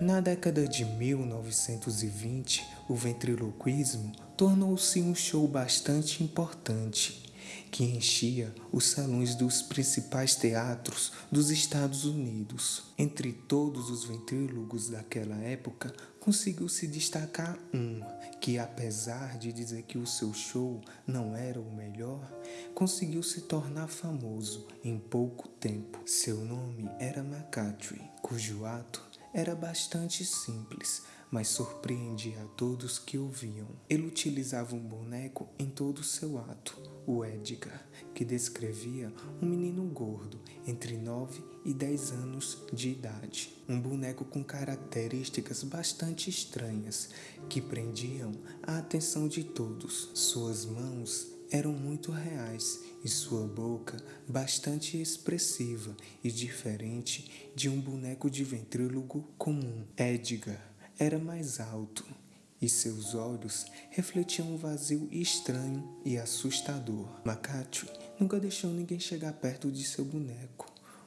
Na década de 1920, o ventriloquismo tornou-se um show bastante importante que enchia os salões dos principais teatros dos Estados Unidos. Entre todos os ventrílogos daquela época, conseguiu se destacar um que, apesar de dizer que o seu show não era o melhor, conseguiu se tornar famoso em pouco tempo. Seu nome era McCarthy, cujo ato era bastante simples, mas surpreendia a todos que o viam. Ele utilizava um boneco em todo o seu ato, o Edgar, que descrevia um menino gordo entre 9 e 10 anos de idade. Um boneco com características bastante estranhas que prendiam a atenção de todos. Suas mãos eram muito reais e sua boca bastante expressiva e diferente de um boneco de ventrílogo comum. Edgar era mais alto e seus olhos refletiam um vazio estranho e assustador. Makatri nunca deixou ninguém chegar perto de seu boneco.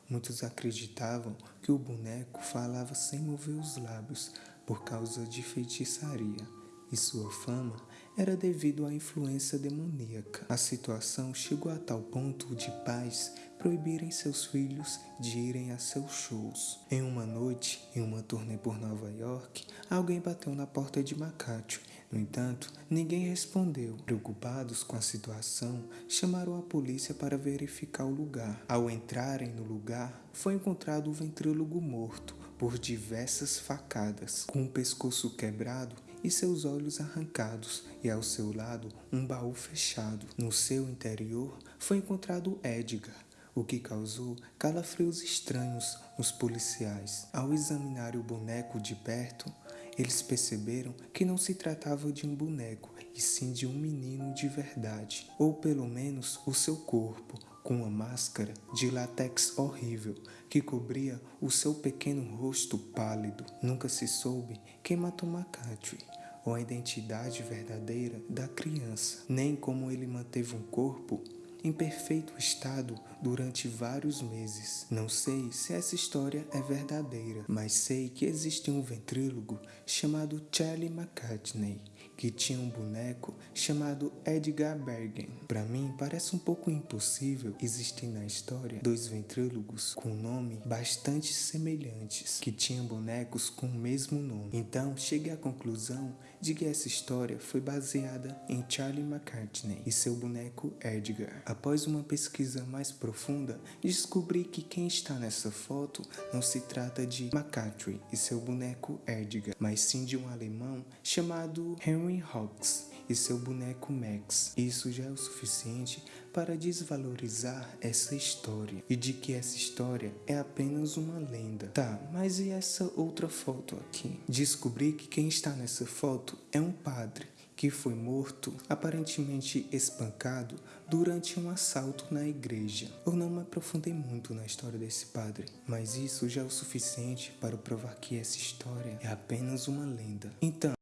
Muitos acreditavam que o boneco falava sem mover os lábios por causa de feitiçaria e sua fama era devido à influência demoníaca. A situação chegou a tal ponto de pais proibirem seus filhos de irem a seus shows. Em uma noite, em uma turnê por Nova York, alguém bateu na porta de Makatio. No entanto, ninguém respondeu. Preocupados com a situação, chamaram a polícia para verificar o lugar. Ao entrarem no lugar, foi encontrado o ventrílogo morto por diversas facadas, com o pescoço quebrado e seus olhos arrancados, e ao seu lado um baú fechado. No seu interior foi encontrado Edgar, o que causou calafrios estranhos nos policiais. Ao examinar o boneco de perto, eles perceberam que não se tratava de um boneco, e sim de um menino de verdade, ou pelo menos o seu corpo, com uma máscara de látex horrível que cobria o seu pequeno rosto pálido. Nunca se soube quem matou McCarthy ou a identidade verdadeira da criança, nem como ele manteve um corpo em perfeito estado durante vários meses. Não sei se essa história é verdadeira, mas sei que existe um ventrílogo chamado Charlie McCartney que tinha um boneco chamado Edgar Bergen. Para mim, parece um pouco impossível existir na história dois ventrílogos com nome bastante semelhantes, que tinham bonecos com o mesmo nome. Então, cheguei à conclusão de que essa história foi baseada em Charlie McCartney e seu boneco Edgar. Após uma pesquisa mais profunda, descobri que quem está nessa foto não se trata de McCartney e seu boneco Edgar, mas sim de um alemão chamado Henry Henry Hawks e seu boneco Max. Isso já é o suficiente para desvalorizar essa história e de que essa história é apenas uma lenda. Tá, mas e essa outra foto aqui? Descobri que quem está nessa foto é um padre que foi morto, aparentemente espancado, durante um assalto na igreja. Eu não me aprofundei muito na história desse padre, mas isso já é o suficiente para provar que essa história é apenas uma lenda. Então,